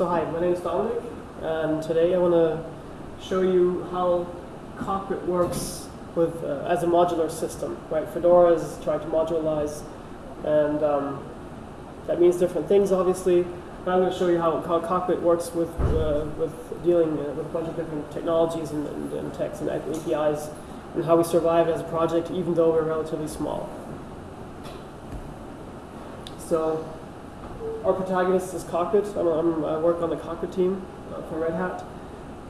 So hi, my name is Dominic, and today I want to show you how Cockpit works with uh, as a modular system. Right, Fedora is trying to modularize, and um, that means different things, obviously. But I'm going to show you how, how Cockpit works with uh, with dealing uh, with a bunch of different technologies and, and, and techs and APIs, and how we survive as a project, even though we're relatively small. So our protagonist is Cockpit. I'm, I'm, i work on the Cockpit team uh, for Red Hat.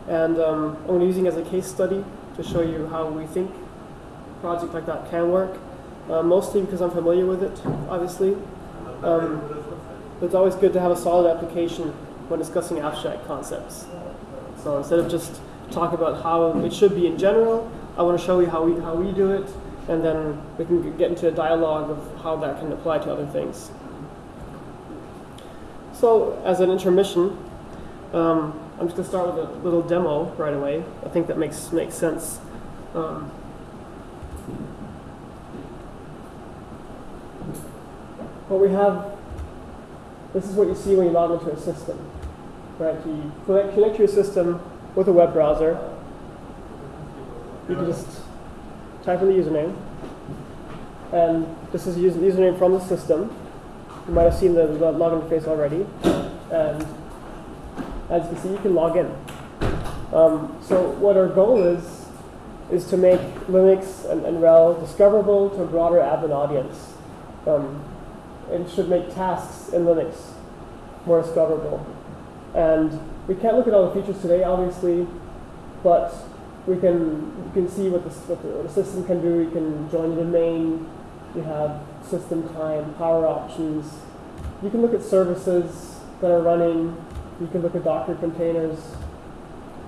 And um, I'm going to using as a case study to show you how we think a project like that can work. Uh, mostly because I'm familiar with it, obviously. Um, it's always good to have a solid application when discussing abstract concepts. So instead of just talk about how it should be in general, I want to show you how we, how we do it, and then we can get into a dialogue of how that can apply to other things. So as an intermission, um, I'm just going to start with a little demo right away. I think that makes, makes sense. Um, what we have, this is what you see when you log into a system. Right? You connect, connect your system with a web browser. You can just type in the username. And this is the username from the system. You might have seen the, the login interface already. And as you can see, you can log in. Um, so what our goal is, is to make Linux and, and RHEL discoverable to a broader admin audience. Um, it should make tasks in Linux more discoverable. And we can't look at all the features today, obviously, but we can, you can see what the, what the, what the system can do. You can join the domain, you have system time, power options. You can look at services that are running. You can look at Docker containers.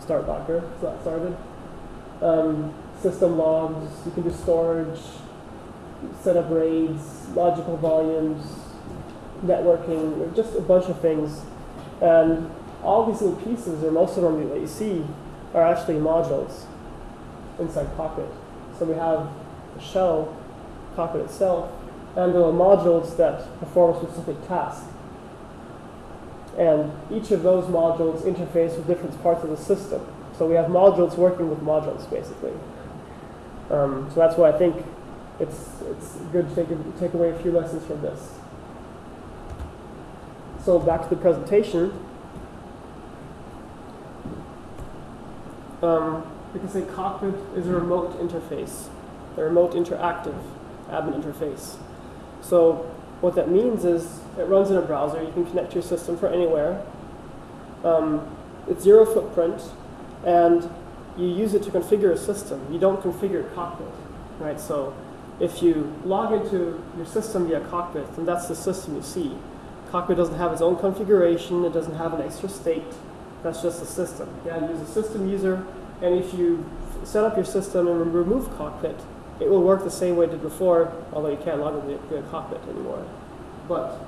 Start Docker, so that started. Um, system logs, you can do storage, set up RAIDs, logical volumes, networking, just a bunch of things. And all these little pieces, or most of them that you see, are actually modules inside Cockpit. So we have a shell, Cockpit itself, and there are modules that perform a specific task. And each of those modules interface with different parts of the system. So we have modules working with modules, basically. Um, so that's why I think it's, it's good to take, a, take away a few lessons from this. So back to the presentation. Um, we can say Cockpit is a remote interface, a remote interactive admin interface. So what that means is it runs in a browser. You can connect to your system from anywhere. Um, it's zero footprint, and you use it to configure a system. You don't configure Cockpit, right? So if you log into your system via Cockpit, then that's the system you see. Cockpit doesn't have its own configuration. It doesn't have an extra state. That's just a system. Yeah, use a system user, and if you set up your system and remove Cockpit, it will work the same way it did before, although you can't log into the Cockpit anymore. But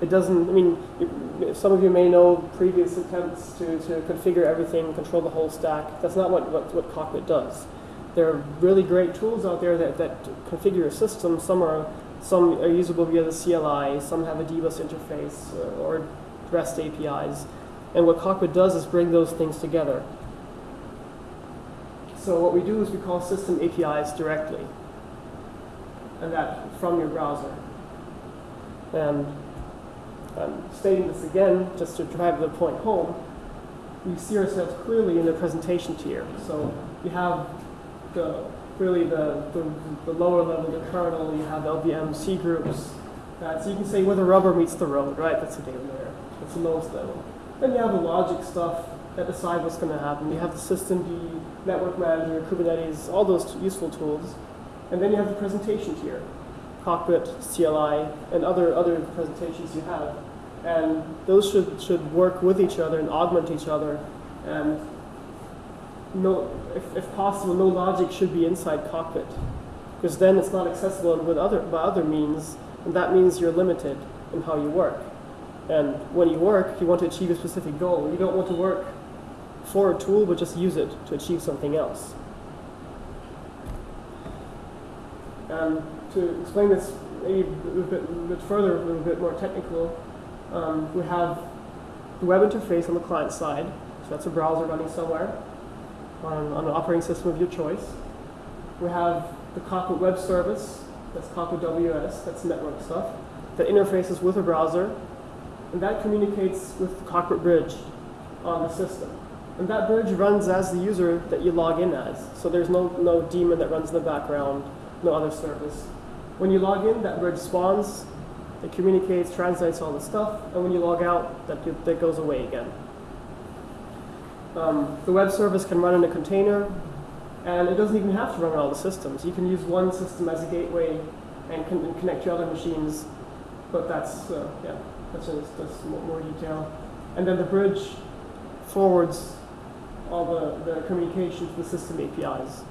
it doesn't, I mean, some of you may know previous attempts to, to configure everything, control the whole stack. That's not what, what, what Cockpit does. There are really great tools out there that, that configure a system. Some are, some are usable via the CLI, some have a dbus interface or REST APIs. And what Cockpit does is bring those things together. So what we do is we call system APIs directly, and that from your browser. And I'm stating this again just to drive the point home. We see ourselves clearly in the presentation tier. So you have the really the, the, the lower level, the kernel, you have LVM, cgroups. That, so you can say where the rubber meets the road, right? That's the data layer. That's the lowest level. Then you have the logic stuff that decide what's going to happen. You have the systemd, network manager, Kubernetes, all those useful tools. And then you have the presentation tier, Cockpit, CLI, and other, other presentations you have. And those should, should work with each other and augment each other. And no, if, if possible, no logic should be inside Cockpit. Because then it's not accessible with other, by other means, and that means you're limited in how you work. And when you work, you want to achieve a specific goal. You don't want to work for a tool, but just use it to achieve something else. And to explain this maybe a bit, a bit further, a little bit more technical, um, we have the web interface on the client side. So that's a browser running somewhere on, on an operating system of your choice. We have the Cockpit Web Service, that's Cockpit WS, that's network stuff, that interfaces with a browser, and that communicates with the Cockpit Bridge on the system. And that bridge runs as the user that you log in as. So there's no, no daemon that runs in the background, no other service. When you log in, that bridge spawns, it communicates, translates all the stuff, and when you log out, that, that goes away again. Um, the web service can run in a container, and it doesn't even have to run on all the systems. You can use one system as a gateway and, con and connect to other machines, but that's, uh, yeah, that's just, that's more detail. And then the bridge forwards all the, the communication to the system APIs.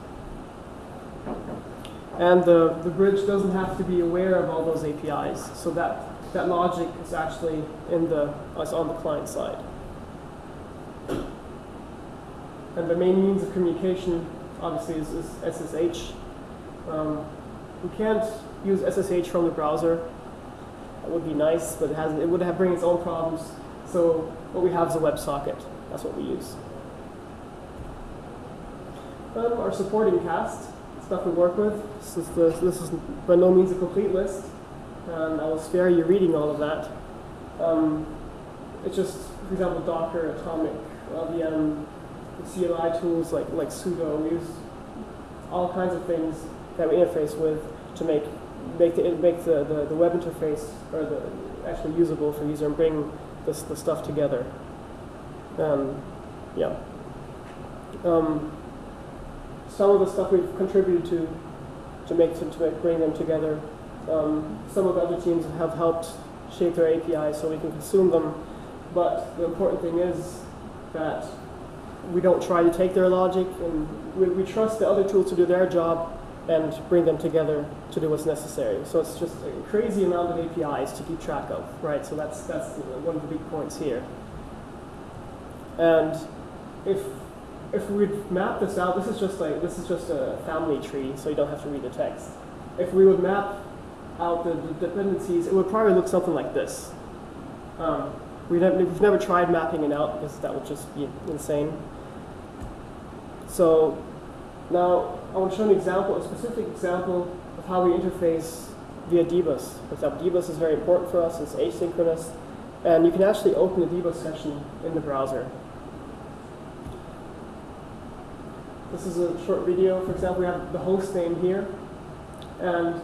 And the, the bridge doesn't have to be aware of all those APIs, so that, that logic is actually in the, is on the client side. And the main means of communication, obviously, is, is SSH. Um, we can't use SSH from the browser. That would be nice, but it, has, it would have bring its own problems. So what we have is a WebSocket. That's what we use. Our supporting cast, stuff we work with. This is, the, this is by no means a complete list, and I will spare you reading all of that. Um, it's just, for example, Docker, Atomic, LVM, CLI tools like, like sudo. We use all kinds of things that we interface with to make make the make the, the, the web interface or the actually usable for user and bring this the stuff together. Um, yeah. Um, some of the stuff we've contributed to to make to, to bring them together. Um, some of the other teams have helped shape their APIs so we can consume them. But the important thing is that we don't try to take their logic, and we, we trust the other tools to do their job and bring them together to do what's necessary. So it's just a crazy amount of APIs to keep track of, right? So that's that's one of the big points here. And if if we'd map this out, this is just like this is just a family tree, so you don't have to read the text. If we would map out the, the dependencies, it would probably look something like this. Um, never, we've never tried mapping it out because that would just be insane. So now I want to show an example, a specific example of how we interface via dbus. For example, dbus is very important for us. It's asynchronous. And you can actually open a dbus session in the browser. This is a short video. For example, we have the host name here. And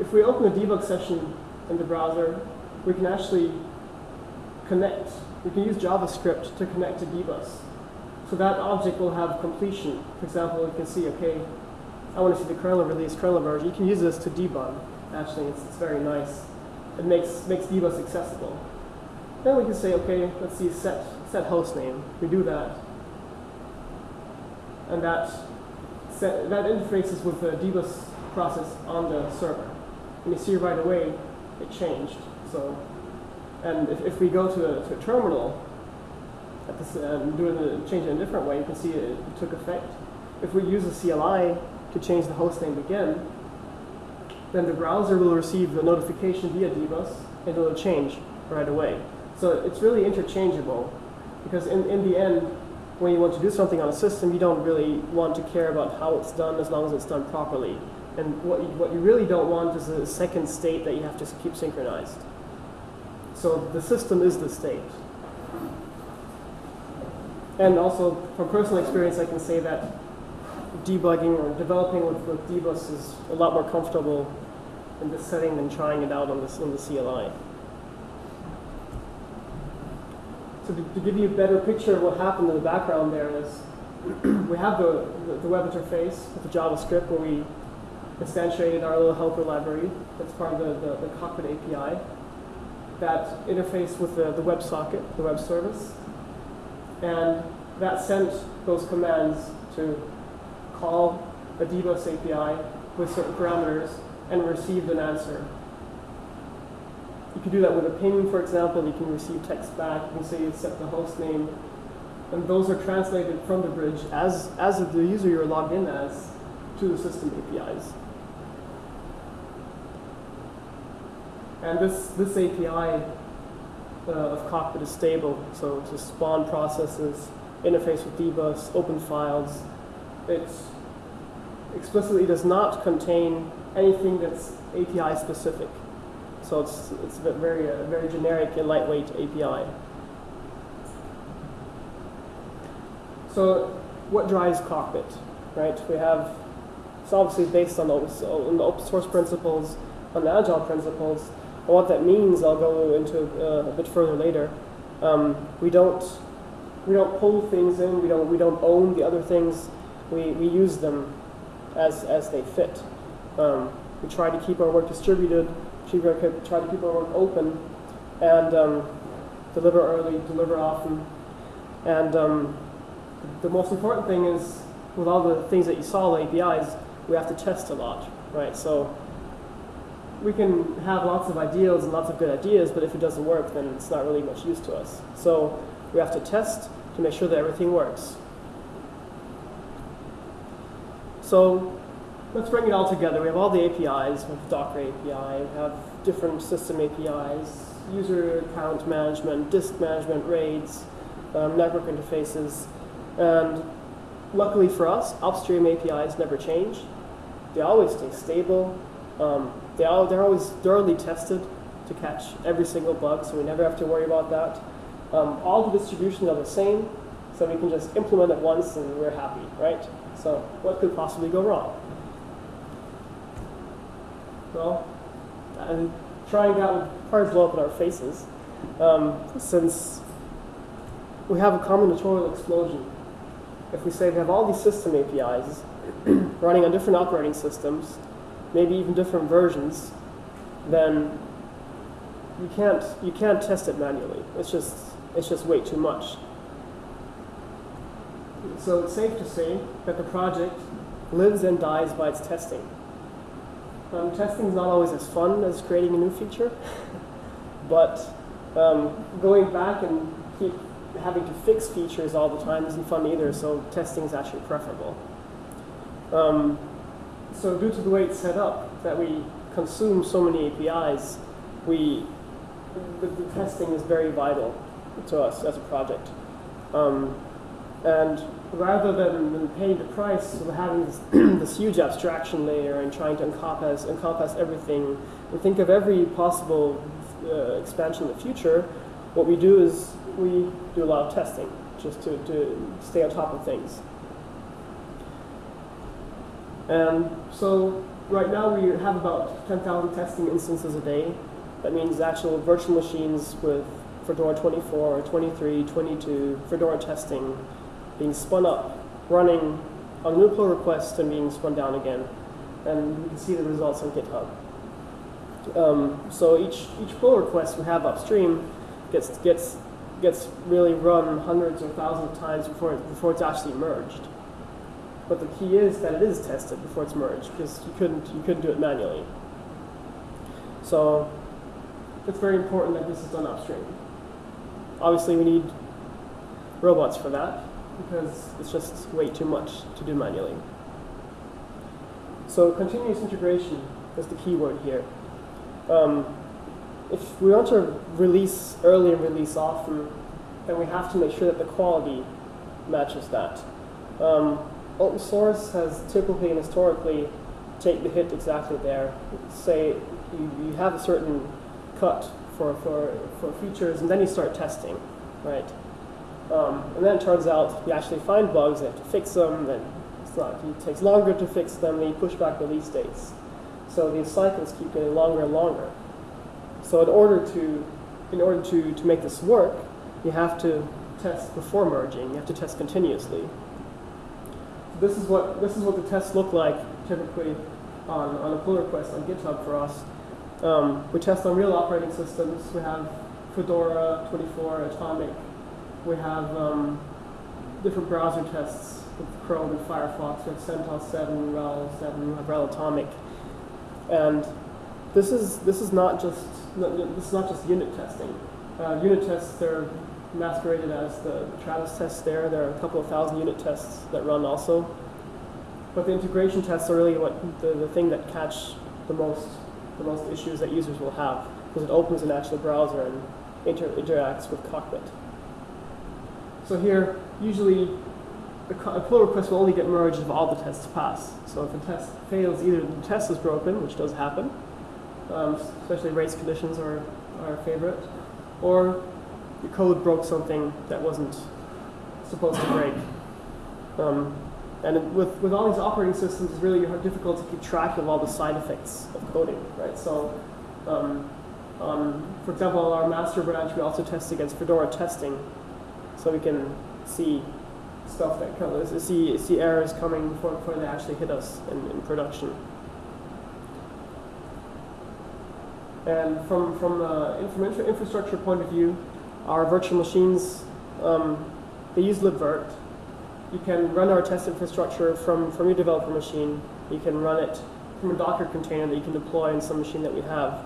if we open a debug session in the browser, we can actually connect. We can use JavaScript to connect to dbus. So that object will have completion. For example, you can see, okay, I want to see the kernel release, kernel version. You can use this to debug. Actually, it's, it's very nice. It makes, makes dbus accessible. Then we can say, okay, let's see, set, set host name. We do that and that set, that interfaces with the dbus process on the server. And you see right away it changed. So, and if, if we go to a, to a terminal at this, and um, do it, change in a different way, you can see it, it took effect. If we use a CLI to change the host name again, then the browser will receive the notification via dbus and it'll change right away. So it's really interchangeable because in, in the end, when you want to do something on a system, you don't really want to care about how it's done as long as it's done properly. And what you, what you really don't want is a second state that you have to keep synchronized. So the system is the state. And also, from personal experience, I can say that debugging or developing with, with dbus is a lot more comfortable in this setting than trying it out on, this, on the CLI. So to, to, give you a better picture of what happened in the background there is we have the, the, web interface with the JavaScript where we instantiated our little helper library that's part of the, the, the cockpit API. That interface with the, the WebSocket, the web service. And that sent those commands to call a dbus API with certain parameters and received an answer you can do that with a ping, for example. You can receive text back. You can say you set the host name. And those are translated from the bridge as, as the user you're logged in as to the system APIs. And this, this API uh, of Cockpit is stable. So to spawn processes, interface with dbus, open files. It explicitly does not contain anything that's API specific. So it's, it's a very, uh, very generic and lightweight API. So what drives Cockpit, right? We have, it's obviously based on, those, on the open source principles, on the agile principles. And what that means, I'll go into uh, a bit further later. Um, we don't we don't pull things in. We don't we don't own the other things. We we use them as as they fit. Um, we try to keep our work distributed. Try to keep our work open, and um, deliver early, deliver often. And um, the most important thing is, with all the things that you saw, the APIs, we have to test a lot, right? So we can have lots of ideals and lots of good ideas, but if it doesn't work, then it's not really much use to us. So we have to test to make sure that everything works. So let's bring it all together. We have all the APIs, we have Docker API, we have different system APIs, user account management, disk management, RAIDs, um, network interfaces, and luckily for us, upstream APIs never change. They always stay stable. Um, they all, they're always thoroughly tested to catch every single bug, so we never have to worry about that. Um, all the distributions are the same, so we can just implement it once and we're happy, right? So what could possibly go wrong? Well, and trying that would probably blow up in our faces, um, since we have a combinatorial explosion. If we say we have all these system APIs running on different operating systems, maybe even different versions, then you can't you can't test it manually. It's just it's just way too much. So it's safe to say that the project lives and dies by its testing. Um, testing is not always as fun as creating a new feature, but um, going back and keep having to fix features all the time isn't fun either, so testing is actually preferable. Um, so due to the way it's set up, that we consume so many APIs, we the, the testing is very vital to us as a project. Um, and rather than, paying the price of having this, this, huge abstraction layer and trying to encompass, encompass everything and think of every possible uh, expansion in the future, what we do is we do a lot of testing just to, to stay on top of things. And so right now we have about 10,000 testing instances a day. That means actual virtual machines with Fedora 24, 23, 22, Fedora testing being spun up, running on new pull request and being spun down again. And you can see the results on GitHub. Um, so each, each pull request we have upstream gets, gets, gets really run hundreds or thousands of times before, it, before it's actually merged. But the key is that it is tested before it's merged because you couldn't, you couldn't do it manually. So it's very important that this is done upstream. Obviously, we need robots for that because it's just way too much to do manually. So continuous integration is the key word here. Um, if we want to release early and release often, then we have to make sure that the quality matches that. Um, open source has typically and historically take the hit exactly there. Say you, you have a certain cut for, for, for features, and then you start testing, right? Um, and then it turns out you actually find bugs, you have to fix them, then it's not, it takes longer to fix them, then you push back release dates. So these cycles keep getting longer and longer. So in order to, in order to, to make this work, you have to test before merging. You have to test continuously. This is what, this is what the tests look like typically on, on a pull request on GitHub for us. Um, we test on real operating systems. We have Fedora 24, Atomic. We have um, different browser tests with Chrome and Firefox. We have CentOS 7, RHEL 7, we have RHEL Atomic. And this is, this is not just, this is not just unit testing. Uh, unit tests, they're masqueraded as the Travis tests there. There are a couple of thousand unit tests that run also. But the integration tests are really what the, the thing that catch the most the most issues that users will have because it opens an actual browser and inter interacts with Cockpit. So here, usually the a pull request will only get merged if all the tests pass. So if a test fails, either the test is broken, which does happen, um, especially race conditions are our favorite, or the code broke something that wasn't supposed to break. Um, and with, with all these operating systems, it's really difficult to keep track of all the side effects of coding, right? So, um, um, for example, our master branch, we also test against Fedora testing, so we can see stuff that comes, see, see errors coming before, before they actually hit us in, in production. And from, from, from infrastructure point of view, our virtual machines, um, they use libvirt. You can run our test infrastructure from, from your developer machine. You can run it from a Docker container that you can deploy in some machine that we have.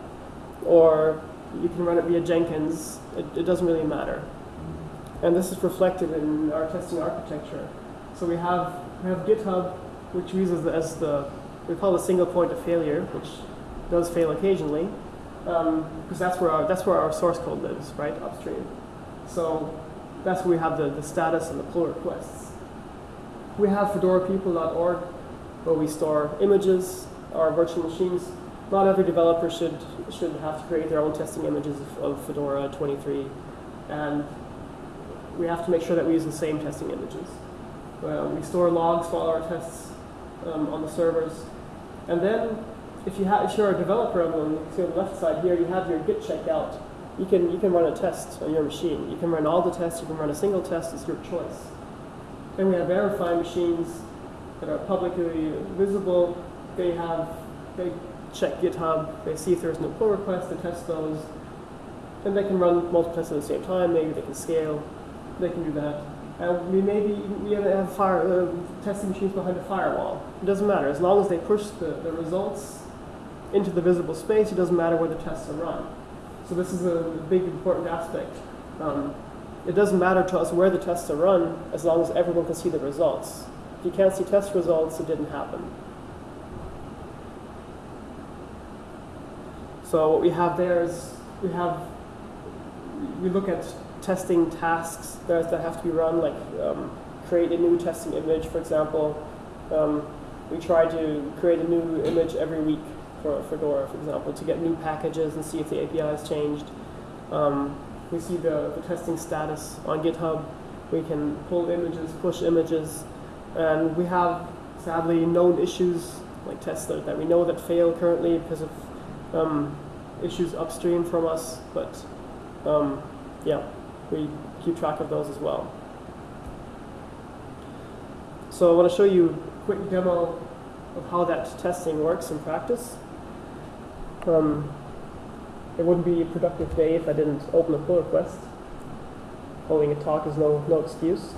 Or you can run it via Jenkins. It, it doesn't really matter. And this is reflected in our testing architecture. So we have, we have GitHub, which we use as the, as the we call a single point of failure, which does fail occasionally, because um, that's where our that's where our source code lives, right upstream. So that's where we have the, the status and the pull requests. We have fedorapeople.org, where we store images, our virtual machines. Not every developer should should have to create their own testing images of, of Fedora 23, and we have to make sure that we use the same testing images. Uh, we store logs for all our tests um, on the servers. And then if, you have, if you're a developer on the, on the left side here, you have your git checkout. You can, you can run a test on your machine. You can run all the tests, you can run a single test, it's your choice. Then we have verify machines that are publicly visible. They have, they check GitHub, they see if there's no pull request, they test those. And they can run multiple tests at the same time, maybe they can scale they can do that. And we maybe we have fire, uh, testing machines behind a firewall. It doesn't matter. As long as they push the, the results into the visible space, it doesn't matter where the tests are run. So this is a big important aspect. Um, it doesn't matter to us where the tests are run as long as everyone can see the results. If you can't see test results, it didn't happen. So what we have there is we have we look at testing tasks that, that have to be run, like um, create a new testing image, for example. Um, we try to create a new image every week for Fedora, for example, to get new packages and see if the API has changed. Um, we see the, the testing status on GitHub. We can pull images, push images, and we have, sadly, known issues like tests that, that we know that fail currently because of um, issues upstream from us, but um, yeah we keep track of those as well. So I want to show you a quick demo of how that testing works in practice. Um, it wouldn't be a productive day if I didn't open a pull request. Holding a talk is no, no excuse.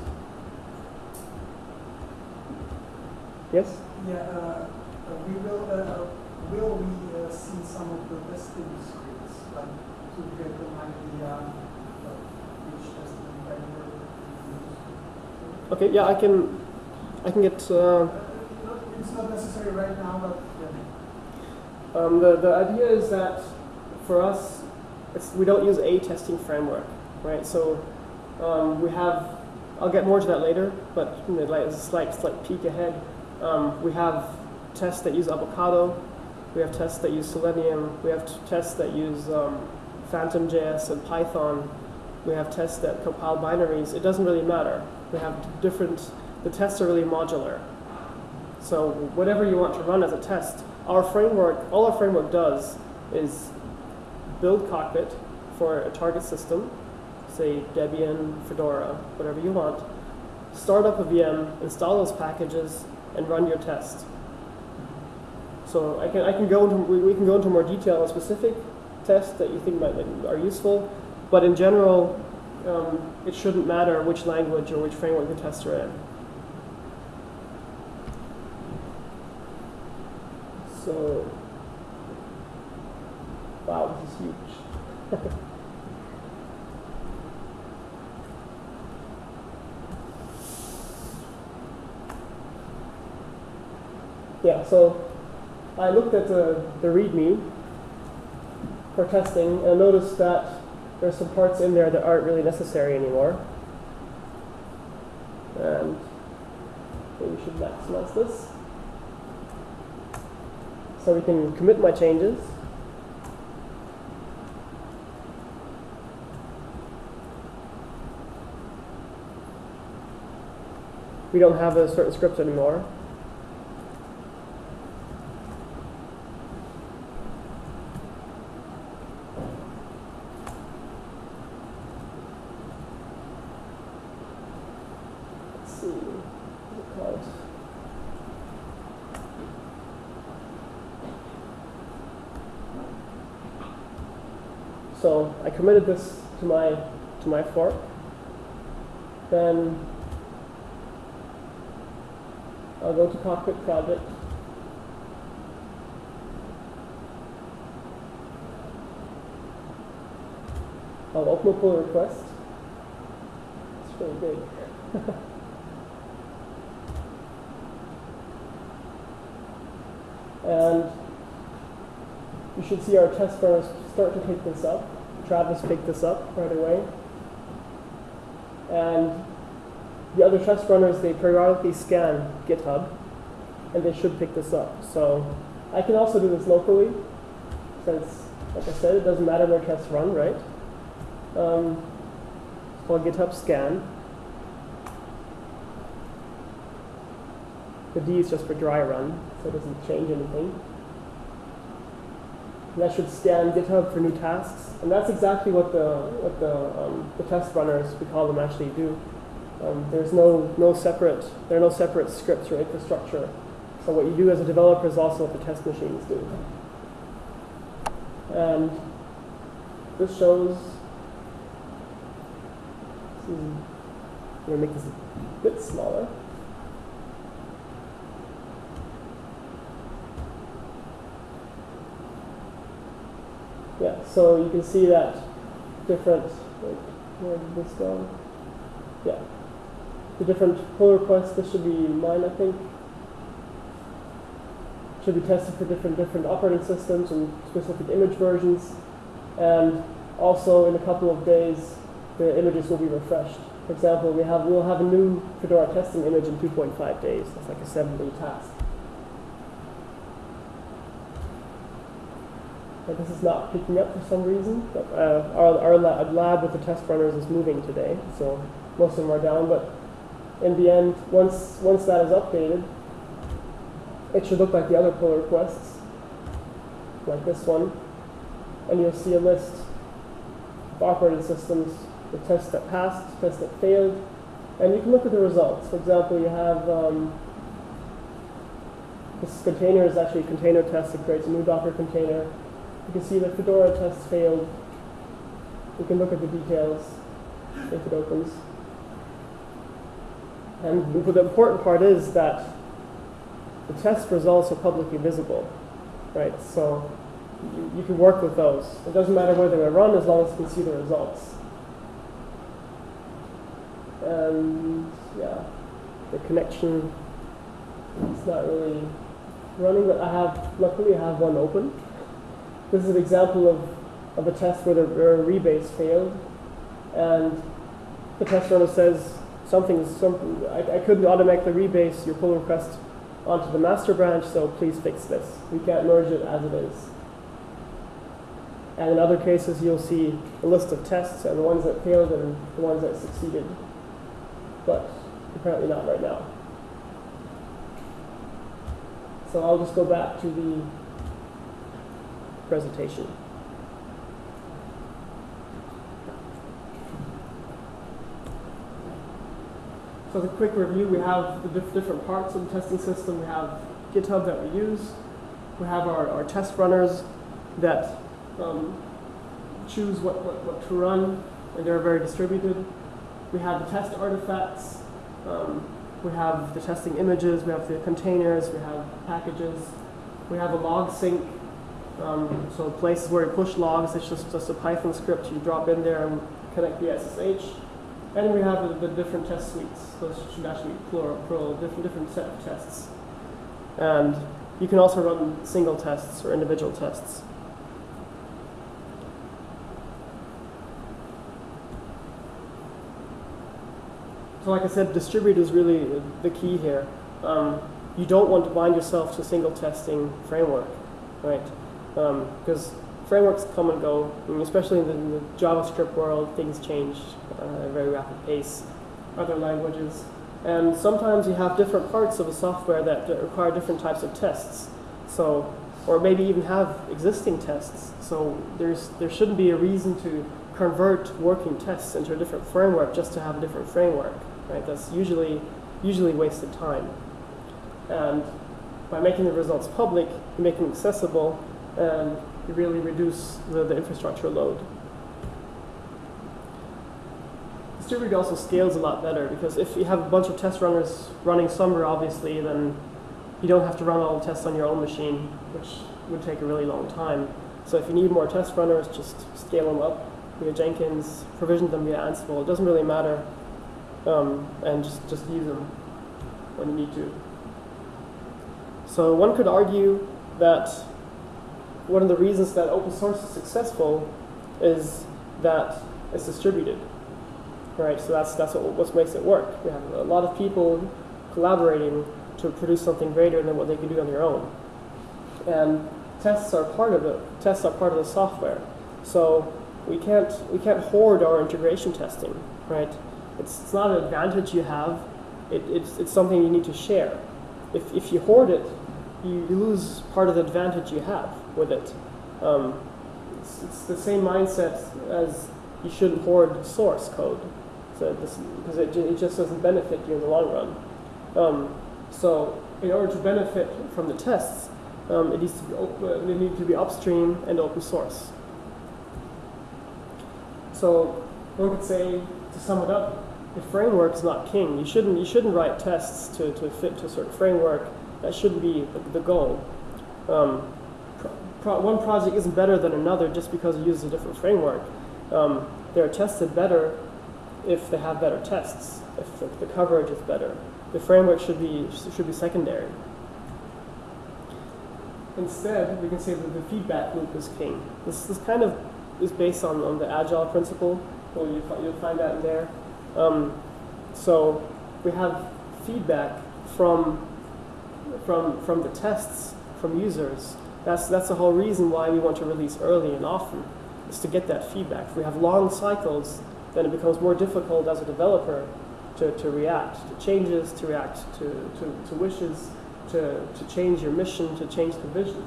Yes? Yeah, uh, we will, uh, will we uh, see some of the testing scripts, like to get an idea Okay, yeah, I can, I can get. Uh, it's not necessary right now, but yeah. Um, the the idea is that for us, we don't use a testing framework, right? So um, we have. I'll get more to that later, but you know, like a slight slight peek ahead. Um, we have tests that use Avocado. We have tests that use Selenium. We have tests that use um, Phantom.js and Python. We have tests that compile binaries. It doesn't really matter we have different, the tests are really modular. So whatever you want to run as a test, our framework, all our framework does is build cockpit for a target system, say Debian, Fedora, whatever you want, start up a VM, install those packages, and run your test. So I can, I can go into, we, we can go into more detail on specific tests that you think might, are useful, but in general, um, it shouldn't matter which language or which framework the tests are in. So, wow, this is huge. yeah, so I looked at the, the README for testing and noticed that there's some parts in there that aren't really necessary anymore. And we should maximize this. So we can commit my changes. We don't have a certain script anymore. Let's see. What's it called? So I committed this to my to my fork. Then I'll go to cockpit project. I'll open a pull request. It's really big. and you should see our test runners start to pick this up. Travis picked this up right away. And the other test runners, they periodically scan GitHub, and they should pick this up. So I can also do this locally, since, like I said, it doesn't matter where tests run, right? Um, it's called GitHub scan. The D is just for dry run, so it doesn't change anything. And that should scan GitHub for new tasks. And that's exactly what the, what the, um, the test runners, we call them, actually do. Um, there's no, no separate, there are no separate scripts or infrastructure. So what you do as a developer is also what the test machines do. And this shows, I'm going to make this a bit smaller. Yeah, so you can see that different, like, where did this go? Yeah. The different pull requests, this should be mine, I think. Should be tested for different different operating systems and specific image versions. And also in a couple of days, the images will be refreshed. For example, we have we'll have a new Fedora testing image in 2.5 days. That's like a seven-day task. This is not picking up for some reason. But uh, our, our lab, lab with the test runners is moving today, so most of them are down. But in the end, once once that is updated, it should look like the other pull requests, like this one, and you'll see a list of operating systems, the tests that passed, tests that failed, and you can look at the results. For example, you have um, this container is actually a container test. that creates a new Docker container. You can see the Fedora test failed. You can look at the details if it opens. And the important part is that the test results are publicly visible, right? So you, you can work with those. It doesn't matter where they were run as long as you can see the results. And yeah, the connection is not really running, but I have, luckily I have one open. This is an example of, of a test where the where rebase failed. And the test runner says something, something I, I couldn't automatically rebase your pull request onto the master branch, so please fix this. We can't merge it as it is. And in other cases, you'll see a list of tests and the ones that failed and the ones that succeeded. But apparently not right now. So I'll just go back to the presentation. So a quick review, we have the diff different parts of the testing system. We have GitHub that we use. We have our, our test runners that um, choose what, what, what to run, and they're very distributed. We have the test artifacts. Um, we have the testing images. We have the containers. We have packages. We have a log sync. Um, so places where you push logs, it's just, just a Python script you drop in there and connect the SSH. And we have the, the different test suites. so you should actually be plural, plural different, different set of tests. And you can also run single tests or individual tests. So like I said, distribute is really the key here. Um, you don't want to bind yourself to a single testing framework, right? Because frameworks come and go, mean, especially in the, in the, JavaScript world, things change uh, at a very rapid pace. Other languages. And sometimes you have different parts of a software that, require different types of tests. So, or maybe even have existing tests. So there's, there shouldn't be a reason to convert working tests into a different framework just to have a different framework, right? That's usually, usually wasted time. And by making the results public, make them accessible, and you really reduce the, the infrastructure load. Distributed also scales a lot better because if you have a bunch of test runners running somewhere, obviously, then you don't have to run all the tests on your own machine, which would take a really long time. So if you need more test runners, just scale them up via Jenkins, provision them via Ansible. It doesn't really matter, um, and just, just use them when you need to. So one could argue that one of the reasons that open source is successful is that it's distributed right? So that's that's what, what makes it work. We have a lot of people collaborating to produce something greater than what they could do on their own. And tests are part of it. Tests are part of the software. So we can't we can't hoard our integration testing, right? It's, it's not an advantage you have. It, it's, it's something you need to share. If, if you hoard it, you, you lose part of the advantage you have with it. Um, it's, it's the same mindset as you shouldn't hoard source code. So because it, it just doesn't benefit you in the long run. Um, so in order to benefit from the tests, um, it needs to be needs to be upstream and open source. So one could say, to sum it up, the framework is not king. You shouldn't you shouldn't write tests to, to fit to a certain framework. That shouldn't be the, the goal. Um, pro, one project isn't better than another just because it uses a different framework. Um, they're tested better if they have better tests, if the, the coverage is better. The framework should be, should be secondary. Instead, we can say that the feedback loop is king. This, this kind of is based on, on the agile principle. Well, you, you'll find that in there. Um, so we have feedback from, from, from the tests from users. That's, that's the whole reason why we want to release early and often, is to get that feedback. If we have long cycles, then it becomes more difficult as a developer to, to react to changes, to react to, to, to wishes, to, to change your mission, to change the vision.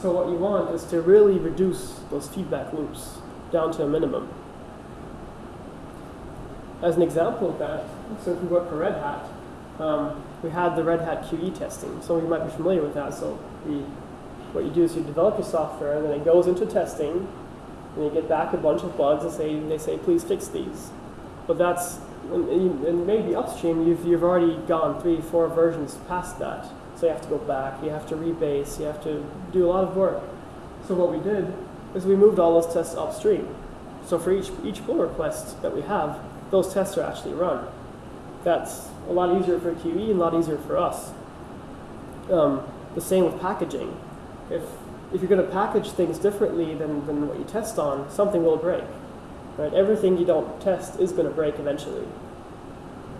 So what you want is to really reduce those feedback loops down to a minimum. As an example of that, so if we work for Red Hat, um, we had the Red Hat QE testing. Some of you might be familiar with that. So we, what you do is you develop your software, and then it goes into testing, and you get back a bunch of bugs and say they say please fix these. But that's and, maybe upstream you've you've already gone three four versions past that. So you have to go back, you have to rebase, you have to do a lot of work. So what we did is we moved all those tests upstream. So for each each pull request that we have, those tests are actually run. That's a lot easier for QE and a lot easier for us. Um, the same with packaging. If if you're going to package things differently than, than what you test on, something will break. Right? Everything you don't test is going to break eventually.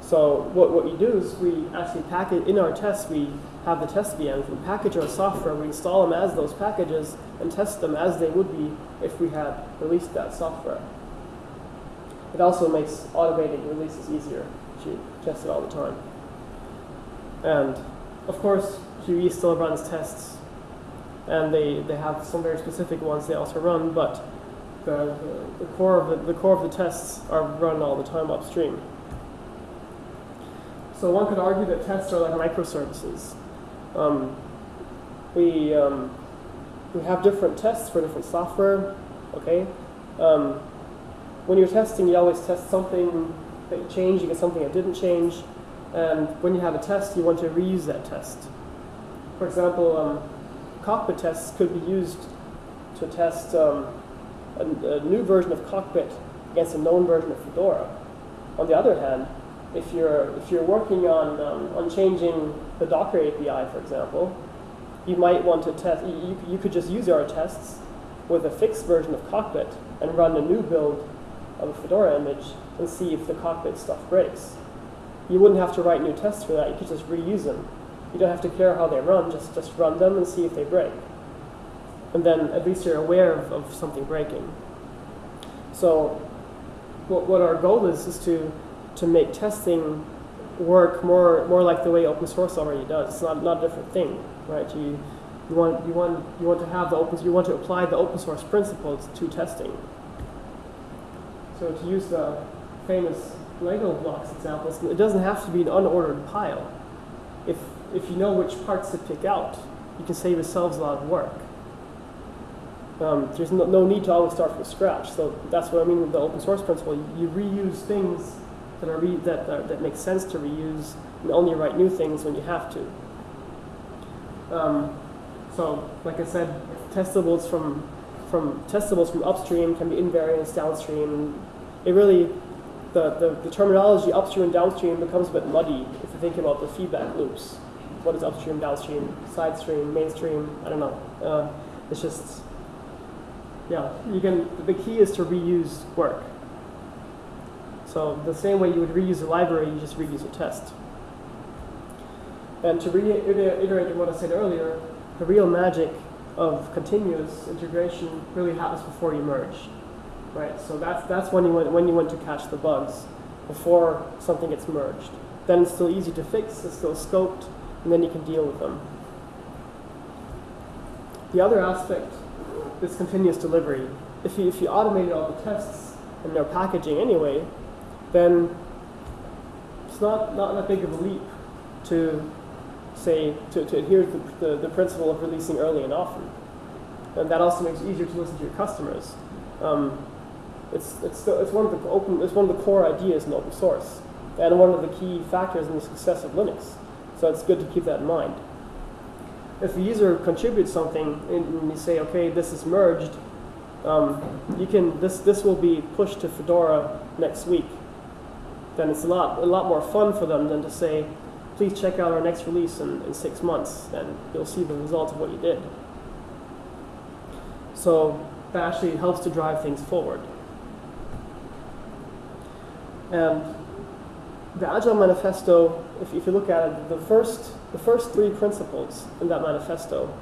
So what, what you do is we actually package, in our tests, we have the test VMs, we package our software, we install them as those packages, and test them as they would be if we had released that software. It also makes automating releases easier. You test it all the time. And of course, QE still runs tests and they, they have some very specific ones they also run, but the, the, core of the, the core of the tests are run all the time upstream. So one could argue that tests are like microservices. Um, we, um, we have different tests for different software, okay? Um, when you're testing, you always test something that changed, you get something that didn't change, and when you have a test, you want to reuse that test. For example, um, cockpit tests could be used to test um, a, a, new version of cockpit against a known version of Fedora. On the other hand, if you're if you're working on um, on changing the Docker API, for example, you might want to test. You, you could just use our tests with a fixed version of cockpit and run a new build of a Fedora image and see if the cockpit stuff breaks. you wouldn't have to write new tests for that. You could just reuse them. You don't have to care how they run. Just just run them and see if they break. And then at least you're aware of, of something breaking. So what, what our goal is is to to make testing work more more like the way open source already does. It's not, not a different thing, right? You you want you want you want to have the open you want to apply the open source principles to testing. So to use the famous Lego blocks example, it doesn't have to be an unordered pile. If if you know which parts to pick out, you can save yourselves a lot of work. Um, there's no, no, need to always start from scratch. So that's what I mean with the open source principle. You, you reuse things that are re that, that make sense to reuse, and only write new things when you have to. Um, so, like I said, testables from from testables from upstream can be invariants downstream. It really the, the, the terminology upstream and downstream becomes a bit muddy if you think about the feedback loops. What is upstream, downstream, side stream, mainstream? I don't know. Uh, it's just yeah, you can. The key is to reuse work. So the same way you would reuse a library, you just reuse a test. And to reiterate what I said earlier, the real magic of continuous integration really happens before you merge, right? So that's that's when you want when you want to catch the bugs, before something gets merged. Then it's still easy to fix. It's still scoped, and then you can deal with them. The other aspect is continuous delivery. If you if you automated all the tests and their packaging anyway, then it's not not that big of a leap to say, to, to adhere to the, the, the, principle of releasing early and often. And that also makes it easier to listen to your customers. Um, it's, it's, still, it's, one of the open, it's one of the core ideas in open source and one of the key factors in the success of Linux. So it's good to keep that in mind. If a user contributes something and you say, okay, this is merged, um, you can, this, this will be pushed to Fedora next week. Then it's a lot, a lot more fun for them than to say, please check out our next release in, in six months, and you'll see the results of what you did. So that actually helps to drive things forward. And the Agile Manifesto, if, if you look at it, the first, the first three principles in that manifesto,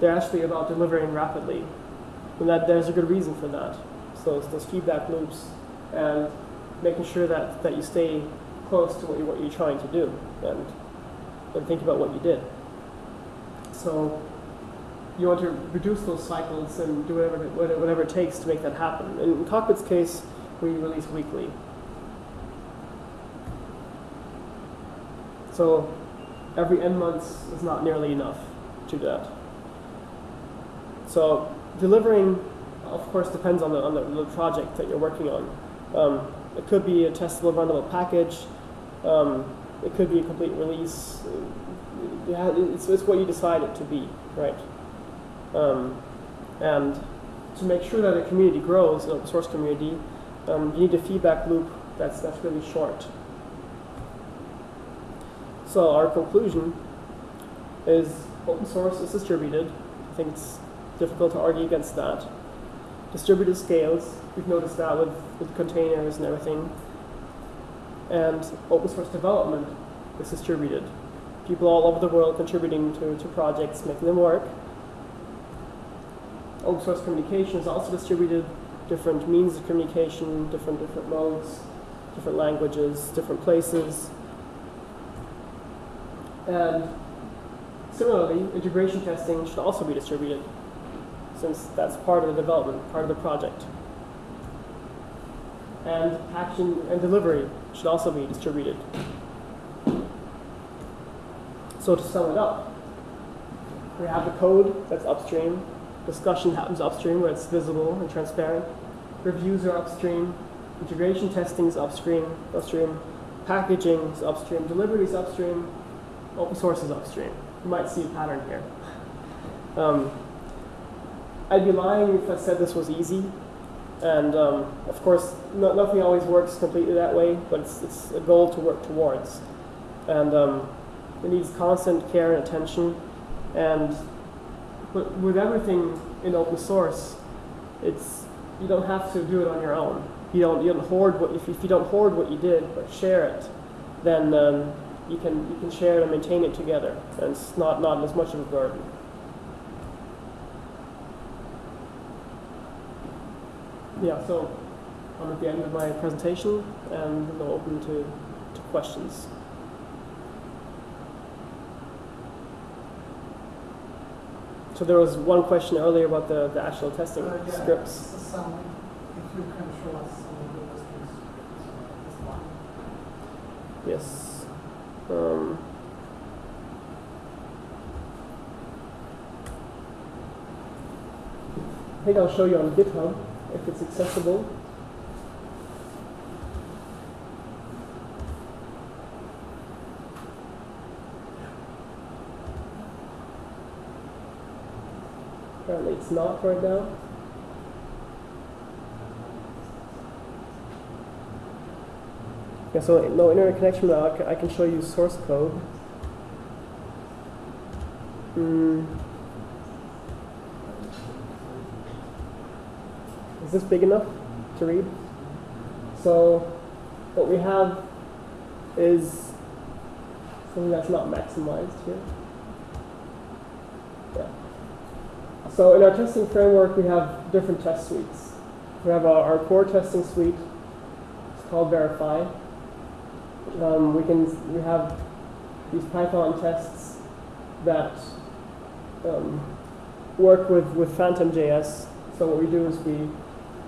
they're actually about delivering rapidly. And that there's a good reason for that. So it's those feedback loops and making sure that, that you stay close to what, you, what you're trying to do and, and think about what you did. So you want to reduce those cycles and do whatever, whatever it takes to make that happen. In Cockpit's case, we release weekly. So every n months is not nearly enough to do that. So delivering, of course, depends on the, on the, the project that you're working on. Um, it could be a testable runnable package. Um, it could be a complete release. It's, it's what you decide it to be, right? Um, and to make sure that a community grows, an open source community, um, you need a feedback loop that's, that's really short. So our conclusion is open source is distributed. I think it's difficult to argue against that. Distributed scales, we've noticed that with, with containers and everything and open source development is distributed. People all over the world contributing to, to projects, making them work. Open source communication is also distributed, different means of communication, different different modes, different languages, different places. And similarly, integration testing should also be distributed, since that's part of the development, part of the project. And action and delivery should also be distributed. So to sum it up, we have the code that's upstream, discussion happens upstream where it's visible and transparent, reviews are upstream, integration testing is upstream, upstream, packaging is upstream, delivery is upstream, open source is upstream. You might see a pattern here. Um, I'd be lying if I said this was easy. And um, of course, no, nothing always works completely that way, but it's, it's a goal to work towards. And um, it needs constant care and attention. And but with everything in open source, it's you don't have to do it on your own. You don't you don't hoard what if, if you don't hoard what you did, but share it, then um, you can you can share it and maintain it together, and it's not not as much of a burden. Yeah, so I'm at the end of my presentation, and I'm open to, to questions. So there was one question earlier about the, the actual testing Uh, yeah, scripts. Some, if you can show us some of the testing scripts, uh, this one. Yes. Um, I think I'll show you on GitHub if it's accessible. Apparently it's not right now. Yeah, so no internet connection now. I can show you source code. Mm. Is this big enough to read? So what we have is something that's not maximized here. Yeah. So in our testing framework, we have different test suites. We have our, our core testing suite. It's called Verify. Um, we can we have these Python tests that um, work with with Phantom.js. So what we do is we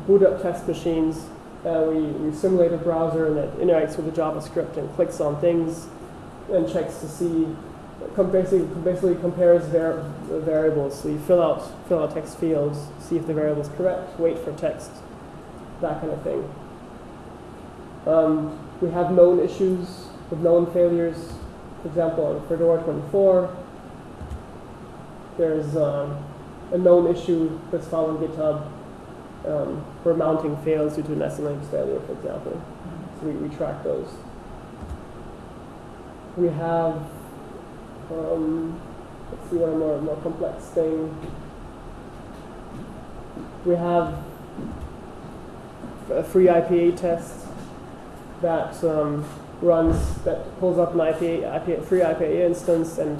boot up test machines. Uh, we, we simulate a browser and it interacts with the JavaScript and clicks on things and checks to see, basically, basically compares var- variables. So you fill out fill out text fields, see if the variable is correct, wait for text, that kind of thing. Um, we have known issues with known failures. For example, on Fedora 24, there's um, a known issue that's found on GitHub um, where mounting fails due to an SLA failure, for example. So we, we track those. We have, um, let's see, one more, more complex thing. We have a FreeIPA test that um, runs that pulls up an IPA, IPA FreeIPA instance and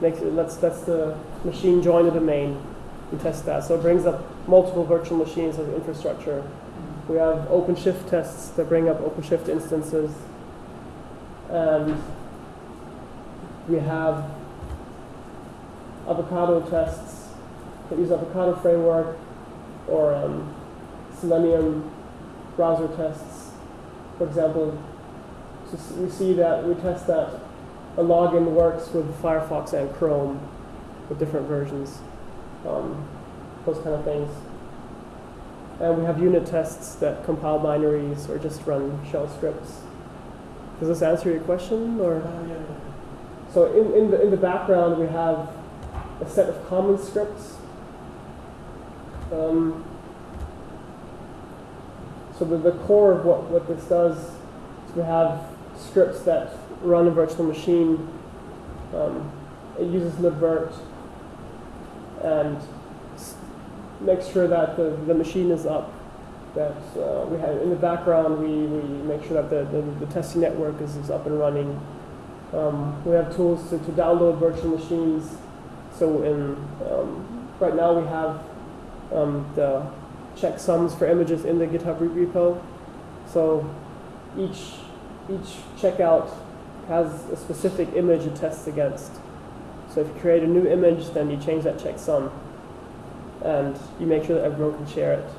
makes it lets that's the machine join a domain and test that. So it brings up multiple virtual machines as infrastructure. We have OpenShift tests that bring up OpenShift instances, and we have Avocado tests that use Avocado framework or um, Selenium browser tests. For example, so we see that we test that a login works with Firefox and Chrome with different versions, um, those kind of things. And we have unit tests that compile binaries or just run shell scripts. Does this answer your question, or? Uh, yeah, yeah. So in, in, the, in the background, we have a set of common scripts. Um, so the, the core of what, what this does is we have scripts that run a virtual machine. Um, it uses libvirt and makes sure that the, the machine is up. That uh, we have in the background, we, we make sure that the, the, the testing network is, is up and running. Um, we have tools to, to download virtual machines. So in um, right now we have um, the checksums for images in the GitHub repo. So each each checkout has a specific image it tests against. So if you create a new image, then you change that checksum, and you make sure that everyone can share it.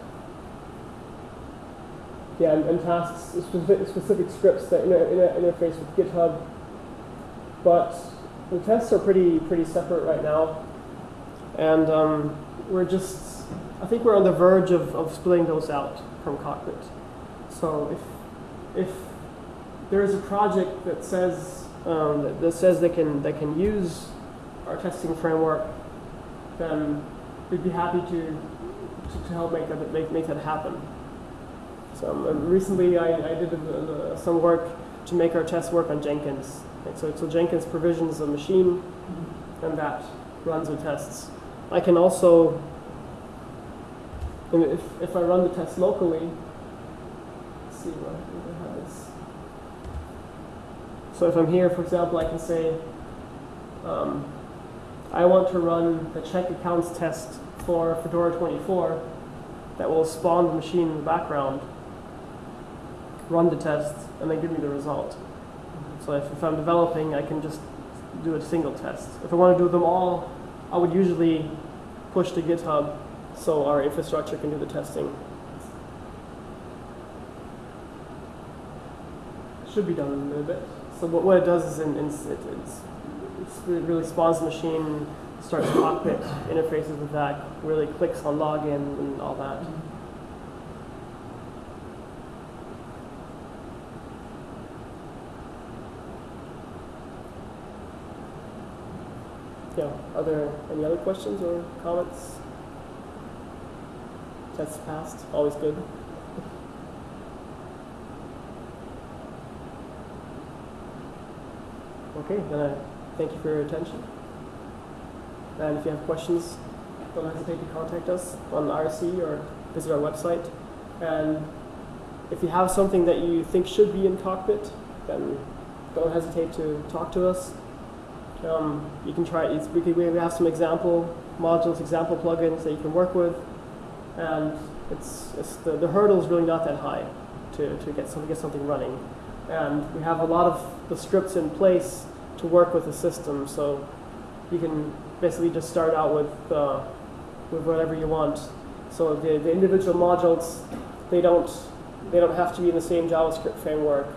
Yeah, and, and tasks specific, specific scripts that inter, inter, interface with GitHub but the tests are pretty pretty separate right now, and um, we're just I think we're on the verge of, of splitting those out from Cockpit. So if if there is a project that says um, that, that says they can they can use our testing framework, then we'd be happy to to, to help make that make, make that happen. So um, recently I, I did uh, some work to make our tests work on Jenkins. So, so Jenkins provisions a machine, and that runs the tests. I can also, if, if I run the test locally, see what I have this. So if I'm here, for example, I can say, um, I want to run the check accounts test for Fedora 24 that will spawn the machine in the background, run the test, and then give me the result. So if, if I'm developing, I can just do a single test. If I want to do them all, I would usually push to GitHub so our infrastructure can do the testing. Should be done in a little bit. So what, what it does is in, in, it, it's, it's really, really spawns the machine, starts cockpit interfaces with that, really clicks on login and all that. Yeah, are there any other questions or comments? Test passed, always good. Okay, then I thank you for your attention. And if you have questions, don't hesitate to contact us on IRC or visit our website. And if you have something that you think should be in Cockpit, then don't hesitate to talk to us. Um, you can try, we, we have some example modules, example plugins that you can work with. And it's, it's the, the hurdle is really not that high to, to get, some, get something running. And we have a lot of the scripts in place to work with the system. So you can basically just start out with, uh, with whatever you want. So the, the individual modules, they don't, they don't have to be in the same JavaScript framework.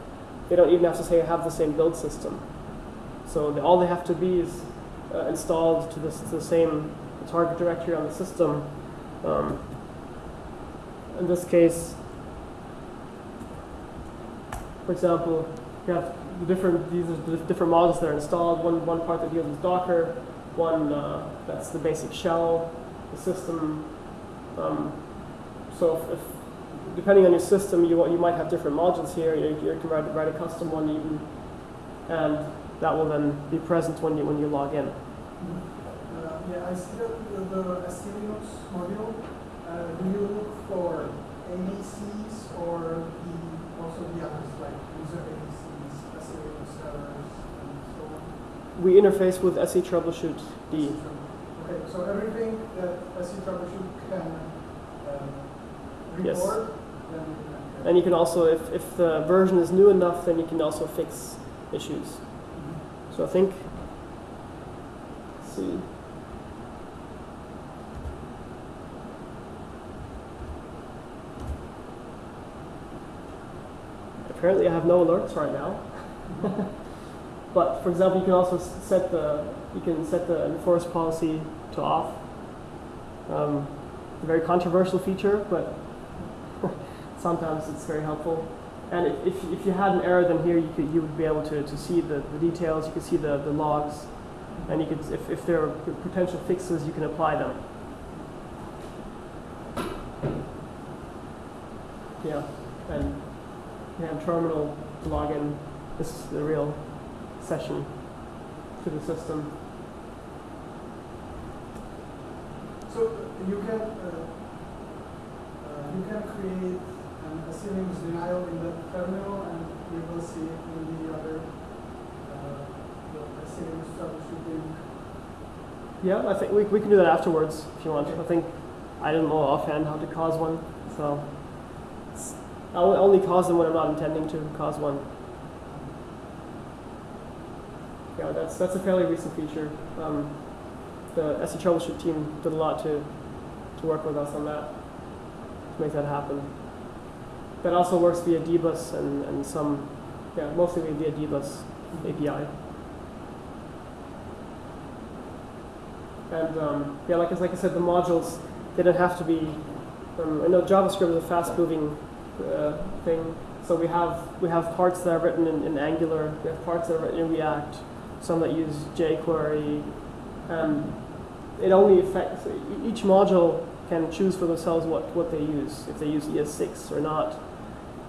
They don't even have to say have the same build system. So the, all they have to be is uh, installed to, this, to the same target directory on the system. Um, in this case, for example, you have the different these are the different models that are installed. One one part that deals with Docker, one uh, that's the basic shell, the system. Um, so if, if, depending on your system, you you might have different modules here. You, you can write, write a custom one even, and that will then be present when you when you log in. Uh, yeah, I see that the, the Linux module. Uh, do you look for AVCs or the, also the others like user SELinux servers, and so on? We interface with SE Troubleshoot D. Okay, so everything that SE Troubleshoot can Yes. report, then can. And you can also, if, if the version is new enough, then you can also fix issues. So I think, let's see. Apparently I have no alerts right now. but for example, you can also set the, you can set the enforce policy to off. Um, a very controversial feature, but sometimes it's very helpful. And if, if, you had an error, then here you, could, you would be able to, to see the, the details, you could see the, the logs, and you could, if, if there are potential fixes, you can apply them. Yeah, and have terminal to log in. This is the real session to the system. So uh, you can uh, uh, you can create an asynchronous denial in the terminal, and you will see it in the other uh, asynchronous troubleshooting. Yeah, I think we, we can do that afterwards if you want. I think I don't know offhand how to cause one, so I'll only cause them when I'm not intending to cause one. Yeah, that's that's a fairly recent feature. Um, the SE Troubleshoot team did a lot to to work with us on that to make that happen. That also works via dbus and, and some, yeah, mostly via dbus API. And um, yeah, like, like I said, the modules, they don't have to be, um, I know JavaScript is a fast moving uh, thing. So we have, we have parts that are written in, in Angular, we have parts that are written in React, some that use jQuery. And it only affects, each module can choose for themselves what, what they use, if they use ES6 or not.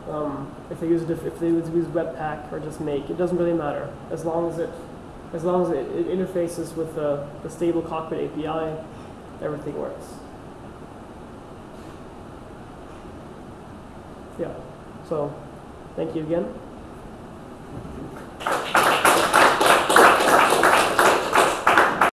Um, if they use if they use Webpack or just Make, it doesn't really matter as long as it as long as it, it interfaces with the, the stable cockpit API, everything works. So thank you again.